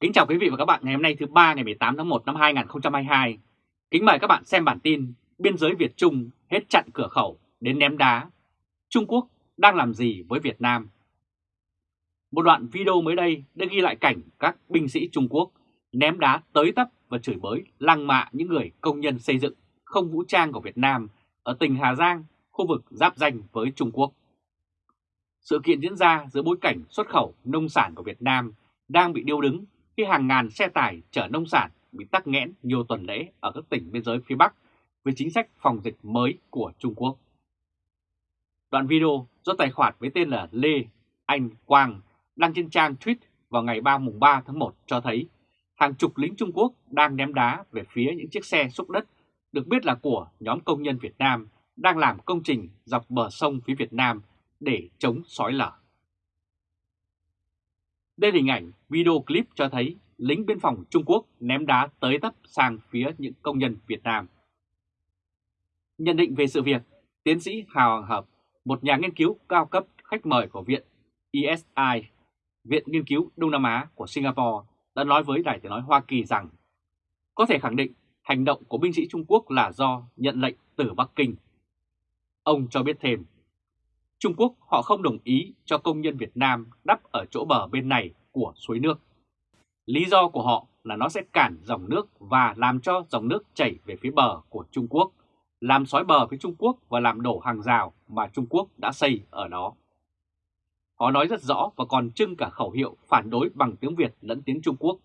Kính chào quý vị và các bạn ngày hôm nay thứ ba ngày 18 tháng 1 năm 2022. Kính mời các bạn xem bản tin Biên giới Việt Trung hết chặn cửa khẩu đến ném đá. Trung Quốc đang làm gì với Việt Nam? Một đoạn video mới đây đã ghi lại cảnh các binh sĩ Trung Quốc ném đá tới tấp và chửi bới lăng mạ những người công nhân xây dựng không vũ trang của Việt Nam ở tỉnh Hà Giang, khu vực giáp danh với Trung Quốc. Sự kiện diễn ra giữa bối cảnh xuất khẩu nông sản của Việt Nam đang bị điêu đứng khi hàng ngàn xe tải chở nông sản bị tắc nghẽn nhiều tuần lễ ở các tỉnh biên giới phía Bắc với chính sách phòng dịch mới của Trung Quốc. Đoạn video do tài khoản với tên là Lê Anh Quang đăng trên trang tweet vào ngày 3 mùng 3 tháng 1 cho thấy hàng chục lính Trung Quốc đang ném đá về phía những chiếc xe xúc đất được biết là của nhóm công nhân Việt Nam đang làm công trình dọc bờ sông phía Việt Nam để chống sói lở. Đây là hình ảnh video clip cho thấy lính biên phòng Trung Quốc ném đá tới tấp sang phía những công nhân Việt Nam. Nhận định về sự việc, tiến sĩ Hào Hoàng Hợp, một nhà nghiên cứu cao cấp khách mời của Viện ESI, Viện Nghiên cứu Đông Nam Á của Singapore, đã nói với Đài tiếng nói Hoa Kỳ rằng có thể khẳng định hành động của binh sĩ Trung Quốc là do nhận lệnh từ Bắc Kinh. Ông cho biết thêm, Trung Quốc họ không đồng ý cho công nhân Việt Nam đắp ở chỗ bờ bên này của suối nước. Lý do của họ là nó sẽ cản dòng nước và làm cho dòng nước chảy về phía bờ của Trung Quốc, làm xói bờ với Trung Quốc và làm đổ hàng rào mà Trung Quốc đã xây ở đó. Họ nói rất rõ và còn trưng cả khẩu hiệu phản đối bằng tiếng Việt lẫn tiếng Trung Quốc.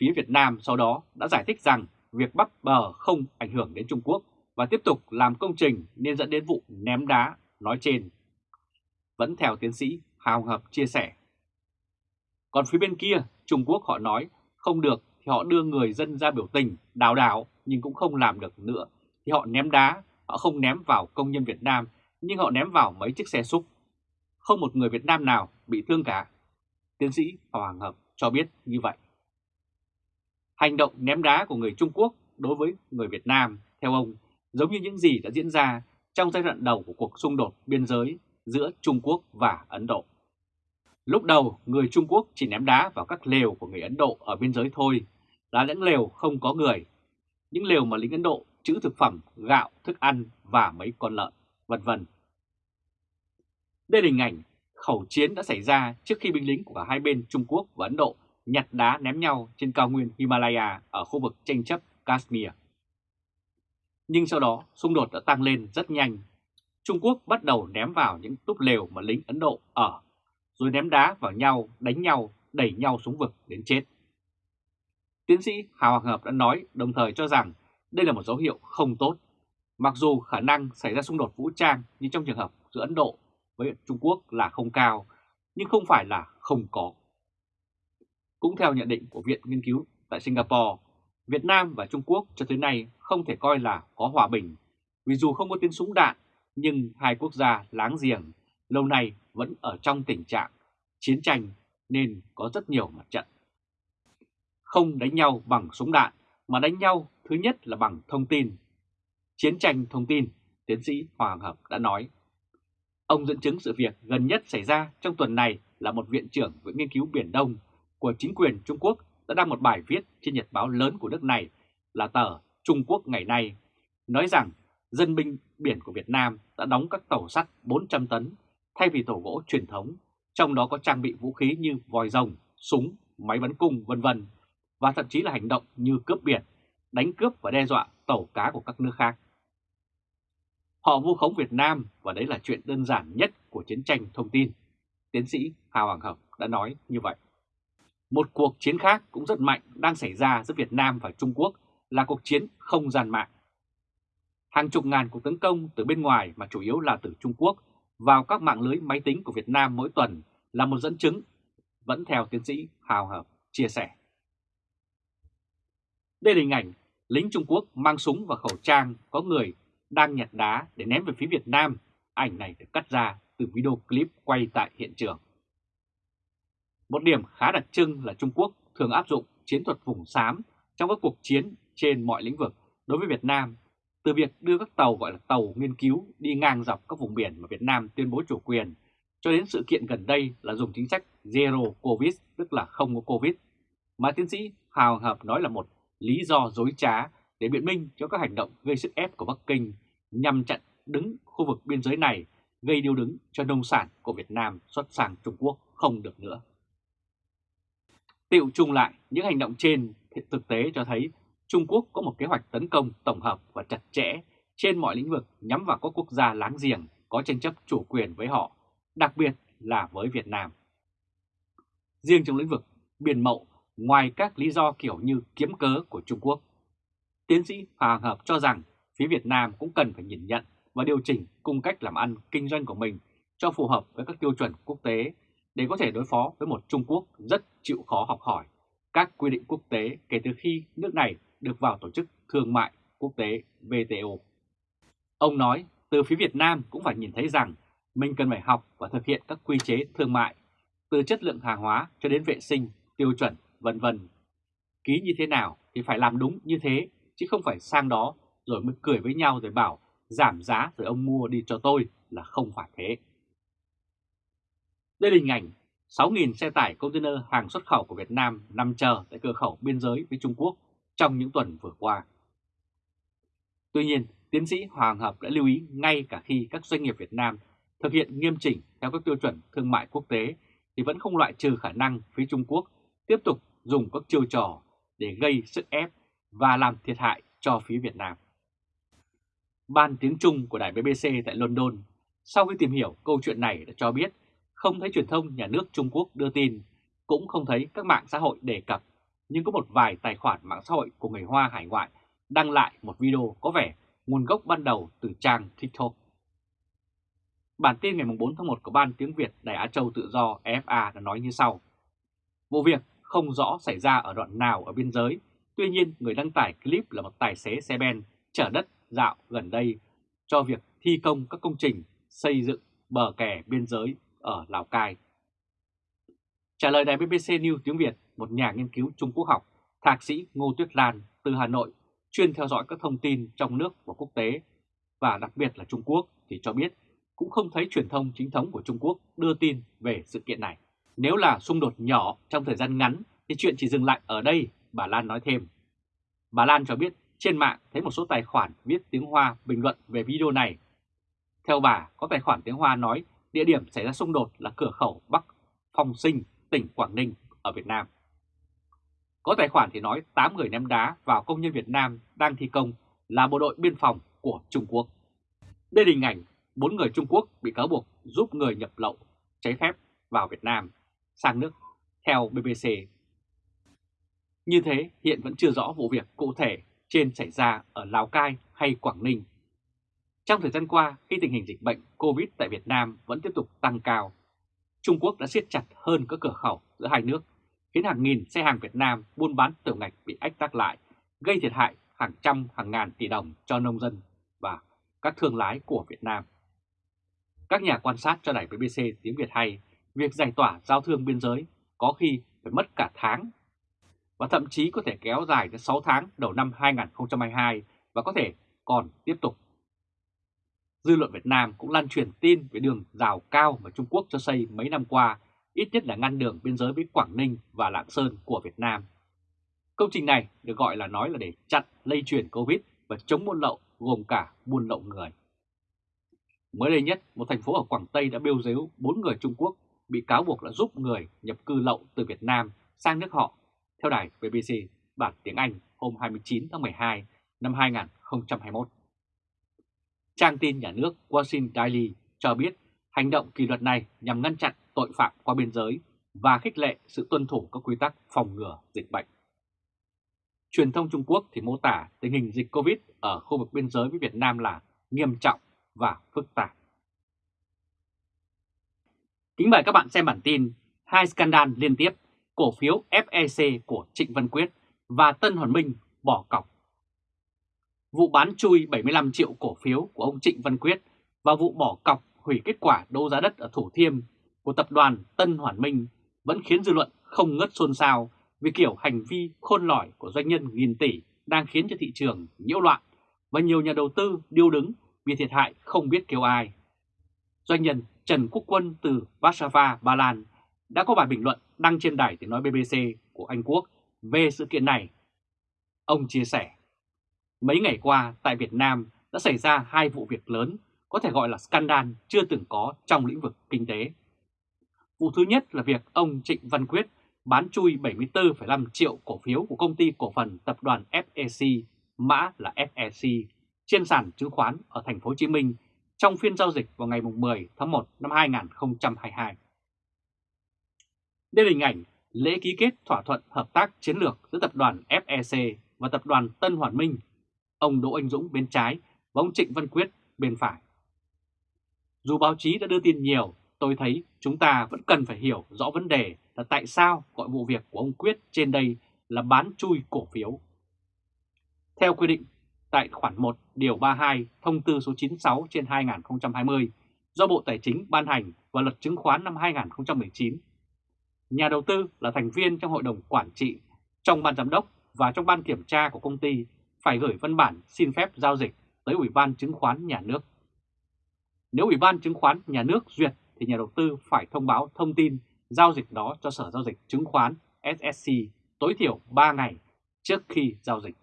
Phía Việt Nam sau đó đã giải thích rằng việc bắt bờ không ảnh hưởng đến Trung Quốc và tiếp tục làm công trình nên dẫn đến vụ ném đá nói trên. Vẫn theo tiến sĩ Hào Hợp chia sẻ. Còn phía bên kia, Trung Quốc họ nói không được thì họ đưa người dân ra biểu tình, đào đảo nhưng cũng không làm được nữa. Thì họ ném đá, họ không ném vào công nhân Việt Nam nhưng họ ném vào mấy chiếc xe xúc. Không một người Việt Nam nào bị thương cả. Tiến sĩ Hoàng Hợp cho biết như vậy. Hành động ném đá của người Trung Quốc đối với người Việt Nam, theo ông, giống như những gì đã diễn ra trong giai đoạn đầu của cuộc xung đột biên giới giữa Trung Quốc và Ấn Độ. Lúc đầu, người Trung Quốc chỉ ném đá vào các lều của người Ấn Độ ở biên giới thôi, là những lều không có người. Những lều mà lính Ấn Độ trữ thực phẩm, gạo, thức ăn và mấy con lợn, vân vân. Đây là hình ảnh khẩu chiến đã xảy ra trước khi binh lính của cả hai bên Trung Quốc và Ấn Độ nhặt đá ném nhau trên cao nguyên Himalaya ở khu vực tranh chấp Kashmir. Nhưng sau đó xung đột đã tăng lên rất nhanh. Trung Quốc bắt đầu ném vào những túp lều mà lính Ấn Độ ở, rồi ném đá vào nhau, đánh nhau, đẩy nhau xuống vực đến chết. Tiến sĩ Hào Hoàng Hợp đã nói đồng thời cho rằng đây là một dấu hiệu không tốt. Mặc dù khả năng xảy ra xung đột vũ trang như trong trường hợp giữa Ấn Độ với Trung Quốc là không cao, nhưng không phải là không có. Cũng theo nhận định của Viện Nghiên cứu tại Singapore, Việt Nam và Trung Quốc cho tới nay không thể coi là có hòa bình, vì dù không có tiếng súng đạn, nhưng hai quốc gia láng giềng lâu nay vẫn ở trong tình trạng chiến tranh nên có rất nhiều mặt trận. Không đánh nhau bằng súng đạn mà đánh nhau thứ nhất là bằng thông tin. Chiến tranh thông tin, tiến sĩ Hoàng Hợp đã nói. Ông dẫn chứng sự việc gần nhất xảy ra trong tuần này là một viện trưởng Viện Nghiên cứu Biển Đông của chính quyền Trung Quốc đã đăng một bài viết trên nhật báo lớn của nước này là tờ Trung Quốc ngày nay, nói rằng dân binh biển của Việt Nam đã đóng các tàu sắt 400 tấn thay vì tàu gỗ truyền thống, trong đó có trang bị vũ khí như vòi rồng, súng, máy bắn cung vân vân và thậm chí là hành động như cướp biển, đánh cướp và đe dọa tàu cá của các nước khác. Họ vu khống Việt Nam và đấy là chuyện đơn giản nhất của chiến tranh thông tin. Tiến sĩ Hà Hoàng Hợp đã nói như vậy. Một cuộc chiến khác cũng rất mạnh đang xảy ra giữa Việt Nam và Trung Quốc là cuộc chiến không gian mạng. Hàng chục ngàn cuộc tấn công từ bên ngoài mà chủ yếu là từ Trung Quốc vào các mạng lưới máy tính của Việt Nam mỗi tuần là một dẫn chứng, vẫn theo tiến sĩ Hào Hợp chia sẻ. Đây là hình ảnh lính Trung Quốc mang súng và khẩu trang có người đang nhặt đá để ném về phía Việt Nam. Ảnh này được cắt ra từ video clip quay tại hiện trường. Một điểm khá đặc trưng là Trung Quốc thường áp dụng chiến thuật vùng xám trong các cuộc chiến trên mọi lĩnh vực đối với Việt Nam, từ việc đưa các tàu gọi là tàu nghiên cứu đi ngang dọc các vùng biển mà Việt Nam tuyên bố chủ quyền, cho đến sự kiện gần đây là dùng chính sách Zero Covid, tức là không có Covid. mà tiến sĩ Hào Hợp nói là một lý do dối trá để biện minh cho các hành động gây sức ép của Bắc Kinh nhằm chặn đứng khu vực biên giới này gây điêu đứng cho nông sản của Việt Nam xuất sang Trung Quốc không được nữa. Tiệu chung lại, những hành động trên thực tế cho thấy Trung Quốc có một kế hoạch tấn công tổng hợp và chặt chẽ trên mọi lĩnh vực nhắm vào các quốc gia láng giềng có tranh chấp chủ quyền với họ, đặc biệt là với Việt Nam. Riêng trong lĩnh vực biển mậu, ngoài các lý do kiểu như kiếm cớ của Trung Quốc, tiến sĩ Hoàng Hợp cho rằng phía Việt Nam cũng cần phải nhìn nhận và điều chỉnh cung cách làm ăn kinh doanh của mình cho phù hợp với các tiêu chuẩn quốc tế để có thể đối phó với một Trung Quốc rất chịu khó học hỏi các quy định quốc tế kể từ khi nước này được vào Tổ chức Thương mại Quốc tế WTO. Ông nói từ phía Việt Nam cũng phải nhìn thấy rằng mình cần phải học và thực hiện các quy chế thương mại, từ chất lượng hàng hóa cho đến vệ sinh, tiêu chuẩn, vân vân. Ký như thế nào thì phải làm đúng như thế, chứ không phải sang đó rồi mới cười với nhau rồi bảo giảm giá rồi ông mua đi cho tôi là không phải thế. Đây là hình ảnh 6.000 xe tải container hàng xuất khẩu của Việt Nam nằm chờ tại cửa khẩu biên giới với Trung Quốc trong những tuần vừa qua. Tuy nhiên, tiến sĩ Hoàng Hợp đã lưu ý ngay cả khi các doanh nghiệp Việt Nam thực hiện nghiêm chỉnh theo các tiêu chuẩn thương mại quốc tế thì vẫn không loại trừ khả năng phía Trung Quốc tiếp tục dùng các chiêu trò để gây sức ép và làm thiệt hại cho phía Việt Nam. Ban tiếng Trung của đài BBC tại London sau khi tìm hiểu câu chuyện này đã cho biết không thấy truyền thông nhà nước Trung Quốc đưa tin, cũng không thấy các mạng xã hội đề cập, nhưng có một vài tài khoản mạng xã hội của người Hoa hải ngoại đăng lại một video có vẻ nguồn gốc ban đầu từ trang TikTok. Bản tin ngày 4 tháng 1 của Ban tiếng Việt Đài Á Châu Tự Do EFA đã nói như sau. Vụ việc không rõ xảy ra ở đoạn nào ở biên giới, tuy nhiên người đăng tải clip là một tài xế xe ben chở đất dạo gần đây cho việc thi công các công trình xây dựng bờ kè biên giới ở Lào Cai. Trả lời đài BBC News tiếng Việt, một nhà nghiên cứu Trung Quốc học, thạc sĩ Ngô Tuyết Lan từ Hà Nội chuyên theo dõi các thông tin trong nước và quốc tế và đặc biệt là Trung Quốc thì cho biết cũng không thấy truyền thông chính thống của Trung Quốc đưa tin về sự kiện này. Nếu là xung đột nhỏ trong thời gian ngắn thì chuyện chỉ dừng lại ở đây, bà Lan nói thêm. Bà Lan cho biết trên mạng thấy một số tài khoản viết tiếng Hoa bình luận về video này. Theo bà, có tài khoản tiếng Hoa nói địa điểm xảy ra xung đột là cửa khẩu Bắc Phong Sinh, tỉnh Quảng Ninh ở Việt Nam. Có tài khoản thì nói 8 người ném đá vào công nhân Việt Nam đang thi công là bộ đội biên phòng của Trung Quốc. Đây là hình ảnh 4 người Trung Quốc bị cáo buộc giúp người nhập lậu trái phép vào Việt Nam sang nước theo BBC. Như thế hiện vẫn chưa rõ vụ việc cụ thể trên xảy ra ở Lào Cai hay Quảng Ninh trong thời gian qua, khi tình hình dịch bệnh COVID tại Việt Nam vẫn tiếp tục tăng cao, Trung Quốc đã siết chặt hơn các cửa khẩu giữa hai nước, khiến hàng nghìn xe hàng Việt Nam buôn bán tiểu ngạch bị ách tắc lại, gây thiệt hại hàng trăm hàng ngàn tỷ đồng cho nông dân và các thương lái của Việt Nam. Các nhà quan sát cho đài BBC tiếng Việt hay, việc giải tỏa giao thương biên giới có khi phải mất cả tháng và thậm chí có thể kéo dài đến 6 tháng đầu năm 2022 và có thể còn tiếp tục Dư luận Việt Nam cũng lan truyền tin về đường rào cao mà Trung Quốc cho xây mấy năm qua, ít nhất là ngăn đường biên giới với Quảng Ninh và Lạng Sơn của Việt Nam. Công trình này được gọi là nói là để chặn lây truyền Covid và chống buôn lậu gồm cả buôn lậu người. Mới đây nhất, một thành phố ở Quảng Tây đã bêu dếu 4 người Trung Quốc bị cáo buộc là giúp người nhập cư lậu từ Việt Nam sang nước họ, theo đài BBC bản tiếng Anh hôm 29 tháng 12 năm 2021. Trang tin nhà nước Washington Daily cho biết hành động kỷ luật này nhằm ngăn chặn tội phạm qua biên giới và khích lệ sự tuân thủ các quy tắc phòng ngừa dịch bệnh. Truyền thông Trung Quốc thì mô tả tình hình dịch Covid ở khu vực biên giới với Việt Nam là nghiêm trọng và phức tạp. Kính mời các bạn xem bản tin hai scandal liên tiếp, cổ phiếu FEC của Trịnh Văn Quyết và Tân Hoàn Minh bỏ cọc vụ bán chui 75 triệu cổ phiếu của ông Trịnh Văn Quyết và vụ bỏ cọc hủy kết quả đấu giá đất ở Thủ Thiêm của tập đoàn Tân Hoàn Minh vẫn khiến dư luận không ngớt xôn xao vì kiểu hành vi khôn lỏi của doanh nhân nghìn tỷ đang khiến cho thị trường nhiễu loạn và nhiều nhà đầu tư điêu đứng vì thiệt hại không biết kêu ai. Doanh nhân Trần Quốc Quân từ Warsaw, Ba Lan đã có bài bình luận đăng trên đài tiếng nói BBC của Anh Quốc Về sự kiện này, ông chia sẻ, mấy ngày qua tại Việt Nam đã xảy ra hai vụ việc lớn có thể gọi là scandal chưa từng có trong lĩnh vực kinh tế. Vụ thứ nhất là việc ông Trịnh Văn Quyết bán chui 74,5 triệu cổ phiếu của công ty cổ phần tập đoàn FEC, mã là FEC, trên sàn chứng khoán ở thành phố Hồ Chí Minh trong phiên giao dịch vào ngày 10 tháng 1 năm 2022. Đây là hình ảnh lễ ký kết thỏa thuận hợp tác chiến lược giữa tập đoàn FEC và tập đoàn Tân Hoàn Minh, ông Đỗ Anh Dũng bên trái và ông Trịnh Văn Quyết bên phải. Dù báo chí đã đưa tin nhiều, tôi thấy chúng ta vẫn cần phải hiểu rõ vấn đề là tại sao gọi vụ việc của ông Quyết trên đây là bán chui cổ phiếu. Theo quy định tại khoản 1 điều 32 thông tư số 96 trên 2020 do Bộ Tài chính ban hành và luật chứng khoán năm 2019. Nhà đầu tư là thành viên trong hội đồng quản trị, trong ban giám đốc và trong ban kiểm tra của công ty phải gửi văn bản xin phép giao dịch tới Ủy ban chứng khoán nhà nước. Nếu Ủy ban chứng khoán nhà nước duyệt thì nhà đầu tư phải thông báo thông tin giao dịch đó cho Sở Giao dịch Chứng khoán SSC tối thiểu 3 ngày trước khi giao dịch.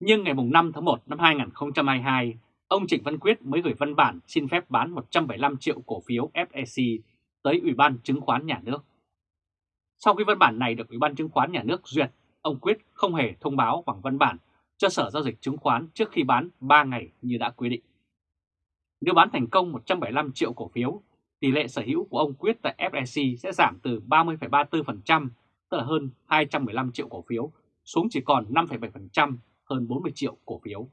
Nhưng ngày 5 tháng 1 năm 2022, ông Trịnh Văn Quyết mới gửi văn bản xin phép bán 175 triệu cổ phiếu FSC tới Ủy ban Chứng khoán Nhà nước. Sau khi văn bản này được Ủy ban Chứng khoán Nhà nước duyệt, ông Quyết không hề thông báo bằng văn bản cho Sở Giao dịch Chứng khoán trước khi bán 3 ngày như đã quy định. Nếu bán thành công 175 triệu cổ phiếu, tỷ lệ sở hữu của ông Quyết tại FEC sẽ giảm từ 30,34%, tức là hơn 215 triệu cổ phiếu, xuống chỉ còn 5,7%, hơn 40 triệu cổ phiếu.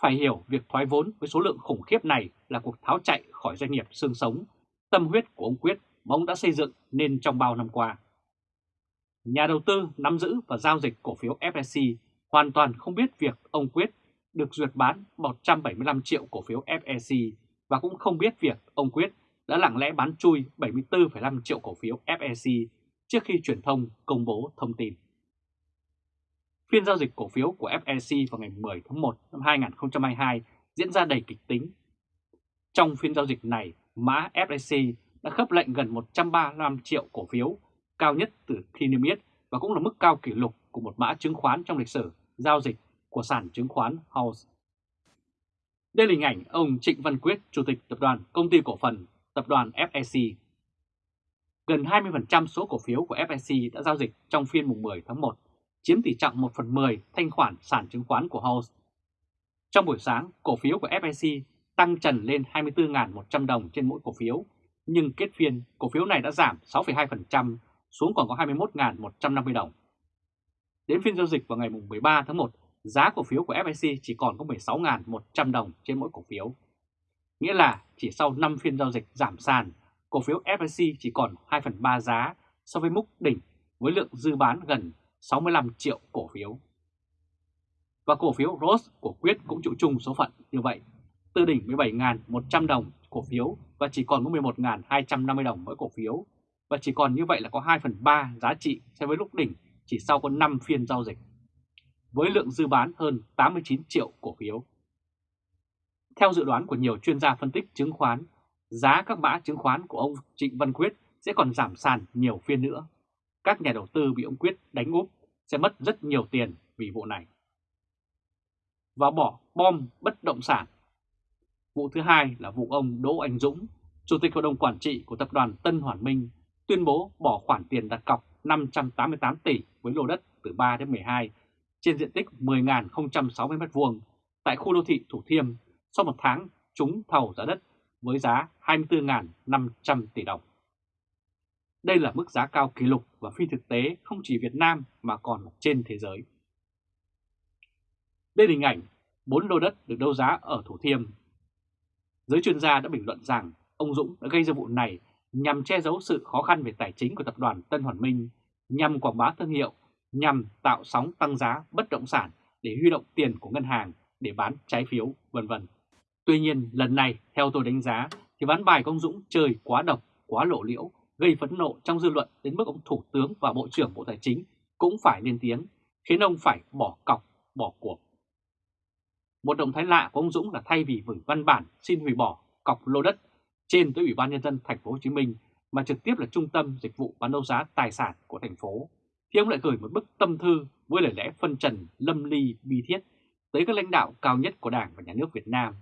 Phải hiểu việc thoái vốn với số lượng khủng khiếp này là cuộc tháo chạy khỏi doanh nghiệp xương sống, tâm huyết của ông Quyết mà ông đã xây dựng nên trong bao năm qua. Nhà đầu tư nắm giữ và giao dịch cổ phiếu FSC hoàn toàn không biết việc ông Quyết được duyệt bán 175 triệu cổ phiếu FEC và cũng không biết việc ông Quyết đã lặng lẽ bán chui 74,5 triệu cổ phiếu FEC trước khi truyền thông công bố thông tin. Phiên giao dịch cổ phiếu của FEC vào ngày 10 tháng 1 năm 2022 diễn ra đầy kịch tính. Trong phiên giao dịch này, mã FEC đã khớp lệnh gần 135 triệu cổ phiếu, cao nhất từ khi niêm yết và cũng là mức cao kỷ lục của một mã chứng khoán trong lịch sử giao dịch của sản chứng khoán House. Đây là hình ảnh ông Trịnh Văn Quyết, Chủ tịch Tập đoàn Công ty Cổ phần Tập đoàn FEC. Gần 20% số cổ phiếu của FEC đã giao dịch trong phiên mùng 10 tháng 1, chiếm tỷ trọng 1 phần 10 thanh khoản sản chứng khoán của House. Trong buổi sáng, cổ phiếu của FEC tăng trần lên 24.100 đồng trên mỗi cổ phiếu, nhưng kết phiên cổ phiếu này đã giảm 6,2% xuống còn có 21.150 đồng. Đến phiên giao dịch vào ngày 13 tháng 1, giá cổ phiếu của FIC chỉ còn có 16.100 đồng trên mỗi cổ phiếu. Nghĩa là chỉ sau 5 phiên giao dịch giảm sàn, cổ phiếu FIC chỉ còn 2 phần 3 giá so với mức đỉnh với lượng dư bán gần 65 triệu cổ phiếu. Và cổ phiếu ROS của Quyết cũng chịu chung số phận như vậy, từ đỉnh 17.100 đồng cổ phiếu và chỉ còn có 11.250 đồng mỗi cổ phiếu, và chỉ còn như vậy là có 2 phần 3 giá trị so với lúc đỉnh chỉ sau có 5 phiên giao dịch, với lượng dư bán hơn 89 triệu cổ phiếu. Theo dự đoán của nhiều chuyên gia phân tích chứng khoán, giá các mã chứng khoán của ông Trịnh Văn Quyết sẽ còn giảm sàn nhiều phiên nữa. Các nhà đầu tư bị ông Quyết đánh úp sẽ mất rất nhiều tiền vì vụ này. Và bỏ bom bất động sản. Vụ thứ hai là vụ ông Đỗ Anh Dũng, Chủ tịch Hội đồng Quản trị của Tập đoàn Tân Hoàn Minh, tuyên bố bỏ khoản tiền đặt cọc 588 tỷ với lô đất từ 3 đến 12 trên diện tích 10.060 m2 tại khu đô thị Thủ Thiêm, sau một tháng trúng thầu giá đất với giá 24.500 tỷ đồng. Đây là mức giá cao kỷ lục và phi thực tế không chỉ Việt Nam mà còn trên thế giới. Đây là hình ảnh 4 lô đất được đấu giá ở Thủ Thiêm. Giới chuyên gia đã bình luận rằng ông Dũng đã gây ra vụ này nhằm che giấu sự khó khăn về tài chính của tập đoàn Tân Hoàn Minh, nhằm quảng bá thương hiệu, nhằm tạo sóng tăng giá bất động sản để huy động tiền của ngân hàng để bán trái phiếu, vân vân. Tuy nhiên, lần này, theo tôi đánh giá, thì ván bài công Dũng chơi quá độc, quá lộ liễu, gây phẫn nộ trong dư luận đến mức ông Thủ tướng và Bộ trưởng Bộ Tài chính cũng phải lên tiếng, khiến ông phải bỏ cọc, bỏ cuộc. Một động thái lạ của ông Dũng là thay vì gửi văn bản xin hủy bỏ cọc lô đất trên tới Ủy ban nhân dân thành phố Hồ Chí Minh mà trực tiếp là trung tâm dịch vụ bán đấu giá tài sản của thành phố thì ông lại gửi một bức tâm thư với lời lẽ phân trần lâm ly bi thiết tới các lãnh đạo cao nhất của Đảng và Nhà nước Việt Nam,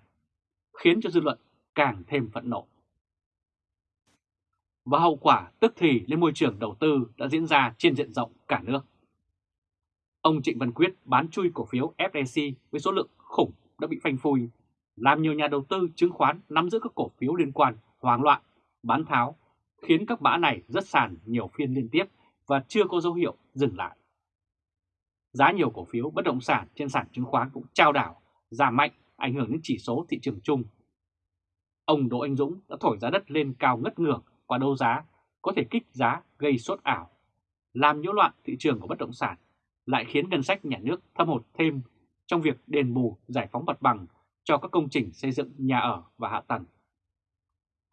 khiến cho dư luận càng thêm phẫn nộ. Và hậu quả tức thì lên môi trường đầu tư đã diễn ra trên diện rộng cả nước. Ông Trịnh Văn Quyết bán chui cổ phiếu FEC với số lượng khủng đã bị phanh phui, làm nhiều nhà đầu tư chứng khoán nắm giữ các cổ phiếu liên quan hoang loạn, bán tháo, khiến các mã này rất sàn nhiều phiên liên tiếp và chưa có dấu hiệu dừng lại. Giá nhiều cổ phiếu bất động sản trên sàn chứng khoán cũng trao đảo, giảm mạnh, ảnh hưởng đến chỉ số thị trường chung. Ông Đỗ Anh Dũng đã thổi giá đất lên cao ngất ngưỡng qua đấu giá, có thể kích giá gây sốt ảo, làm nhiễu loạn thị trường của bất động sản, lại khiến ngân sách nhà nước thâm hụt thêm trong việc đền bù giải phóng mặt bằng cho các công trình xây dựng nhà ở và hạ tầng.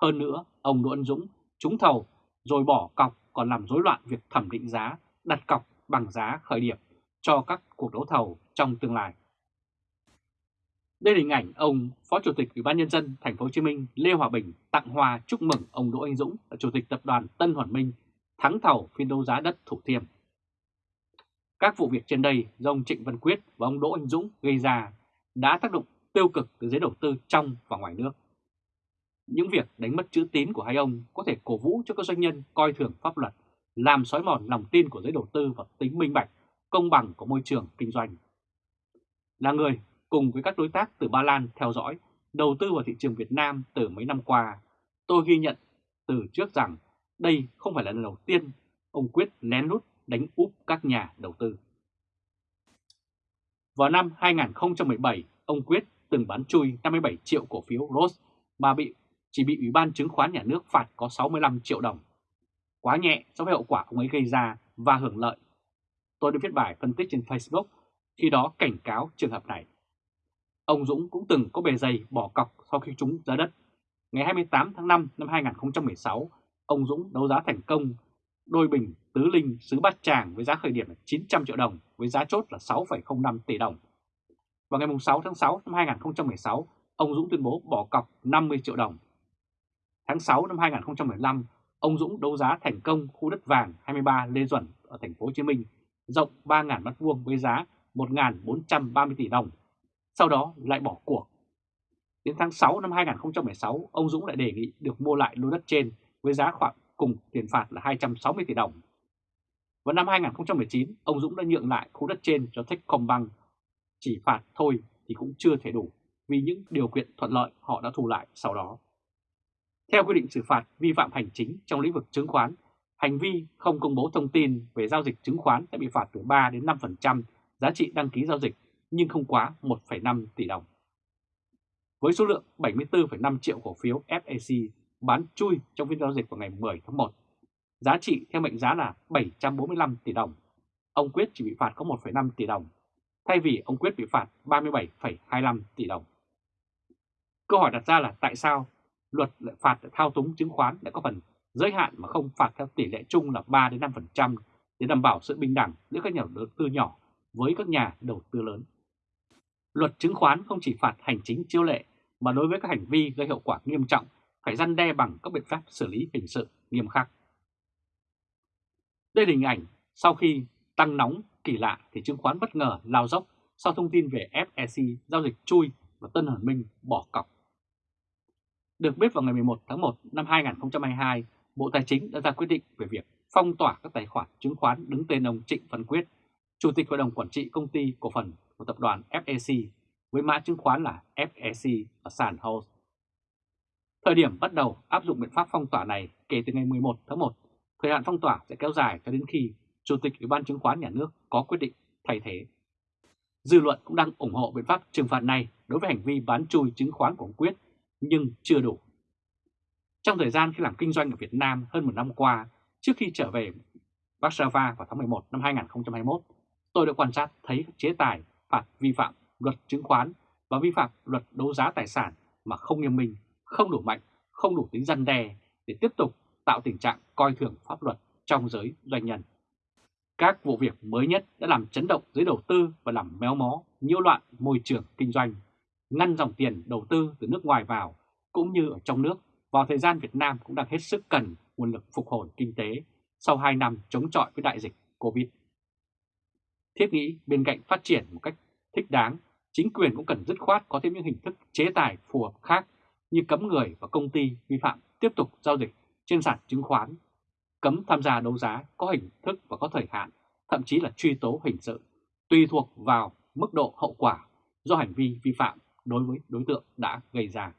Hơn nữa, ông Đỗ Anh Dũng trúng thầu rồi bỏ cọc còn làm rối loạn việc thẩm định giá, đặt cọc bằng giá khởi điểm cho các cuộc đấu thầu trong tương lai. Đây là hình ảnh ông Phó Chủ tịch Ủy ban nhân dân thành phố Hồ Chí Minh Lê Hòa Bình tặng hoa chúc mừng ông Đỗ Anh Dũng là Chủ tịch tập đoàn Tân Hoàn Minh thắng thầu phiên đấu giá đất Thủ Thiêm. Các vụ việc trên đây do ông Trịnh Văn Quyết và ông Đỗ Anh Dũng gây ra đã tác động tiêu cực từ giới đầu tư trong và ngoài nước. Những việc đánh mất chữ tín của hai ông có thể cổ vũ cho các doanh nhân coi thường pháp luật, làm xói mòn lòng tin của giới đầu tư và tính minh bạch, công bằng của môi trường kinh doanh. Là người cùng với các đối tác từ Ba Lan theo dõi, đầu tư vào thị trường Việt Nam từ mấy năm qua, tôi ghi nhận từ trước rằng đây không phải là lần đầu tiên ông Quyết lén lút đánh úp các nhà đầu tư. Vào năm 2017, ông Quyết từng bán chui 57 triệu cổ phiếu Rose mà bị chỉ bị Ủy ban chứng khoán nhà nước phạt có 65 triệu đồng. Quá nhẹ so với hậu quả ông ấy gây ra và hưởng lợi. Tôi đã viết bài phân tích trên Facebook khi đó cảnh cáo trường hợp này. Ông Dũng cũng từng có bề dày bỏ cọc sau khi trúng giá đất. Ngày 28 tháng 5 năm 2016, ông Dũng đấu giá thành công đôi bình tứ linh xứ Bát Tràng với giá khởi điểm là 900 triệu đồng với giá chốt là 6,05 tỷ đồng. Vào ngày 6 tháng 6 năm 2016, ông Dũng tuyên bố bỏ cọc 50 triệu đồng. Tháng 6 năm 2015, ông Dũng đấu giá thành công khu đất vàng 23 Lê Duẩn ở thành phố Hồ Chí Minh, rộng 3.000 m2 với giá 1.430 tỷ đồng. Sau đó lại bỏ cuộc. Đến tháng 6 năm 2016, ông Dũng lại đề nghị được mua lại lô đất trên với giá khoảng cùng tiền phạt là 260 tỷ đồng. Vào năm 2019, ông Dũng đã nhượng lại khu đất trên cho Techcombank. Chỉ phạt thôi thì cũng chưa thể đủ vì những điều kiện thuận lợi họ đã thu lại sau đó. Theo quy định xử phạt vi phạm hành chính trong lĩnh vực chứng khoán, hành vi không công bố thông tin về giao dịch chứng khoán sẽ bị phạt từ 3 đến 5% giá trị đăng ký giao dịch nhưng không quá 1,5 tỷ đồng. Với số lượng 74,5 triệu cổ phiếu FAC bán chui trong phiên giao dịch vào ngày 10 tháng 1, giá trị theo mệnh giá là 745 tỷ đồng. Ông Quyết chỉ bị phạt có 1,5 tỷ đồng, thay vì ông Quyết bị phạt 37,25 tỷ đồng. Câu hỏi đặt ra là tại sao luật lại phạt thao túng chứng khoán lại có phần giới hạn mà không phạt theo tỷ lệ chung là 3 đến 5% để đảm bảo sự bình đẳng giữa các nhà đầu tư nhỏ với các nhà đầu tư lớn. Luật chứng khoán không chỉ phạt hành chính chiêu lệ mà đối với các hành vi gây hậu quả nghiêm trọng phải răn đe bằng các biện pháp xử lý hình sự nghiêm khắc. Đây là hình ảnh sau khi tăng nóng kỳ lạ thì chứng khoán bất ngờ lao dốc sau thông tin về FEC giao dịch chui và Tân Hoàn Minh bỏ cọc. Được biết vào ngày 11 tháng 1 năm 2022, Bộ Tài chính đã ra quyết định về việc phong tỏa các tài khoản chứng khoán đứng tên ông Trịnh Văn Quyết, Chủ tịch Hội đồng Quản trị Công ty Cổ phần của Tập đoàn FEC với mã chứng khoán là FEC ở sàn House. Thời điểm bắt đầu áp dụng biện pháp phong tỏa này kể từ ngày 11 tháng 1, thời hạn phong tỏa sẽ kéo dài cho đến khi Chủ tịch Ủy ban chứng khoán nhà nước có quyết định thay thế. Dư luận cũng đang ủng hộ biện pháp trừng phạt này đối với hành vi bán chui chứng khoán của ông Quyết, nhưng chưa đủ. Trong thời gian khi làm kinh doanh ở Việt Nam hơn một năm qua, trước khi trở về Warsaw vào tháng 11 năm 2021, tôi đã quan sát thấy chế tài phạt vi phạm luật chứng khoán và vi phạm luật đấu giá tài sản mà không nghiêm minh, không đủ mạnh, không đủ tính răn đe để tiếp tục tạo tình trạng coi thường pháp luật trong giới doanh nhân. Các vụ việc mới nhất đã làm chấn động giới đầu tư và làm méo mó, nhiễu loạn môi trường kinh doanh, ngăn dòng tiền đầu tư từ nước ngoài vào cũng như ở trong nước vào thời gian Việt Nam cũng đang hết sức cần nguồn lực phục hồi kinh tế sau 2 năm chống chọi với đại dịch Covid. Thiết nghĩ bên cạnh phát triển một cách thích đáng, chính quyền cũng cần dứt khoát có thêm những hình thức chế tài phù hợp khác như cấm người và công ty vi phạm tiếp tục giao dịch trên sàn chứng khoán, cấm tham gia đấu giá có hình thức và có thời hạn, thậm chí là truy tố hình sự, tùy thuộc vào mức độ hậu quả do hành vi vi phạm đối với đối tượng đã gây ra.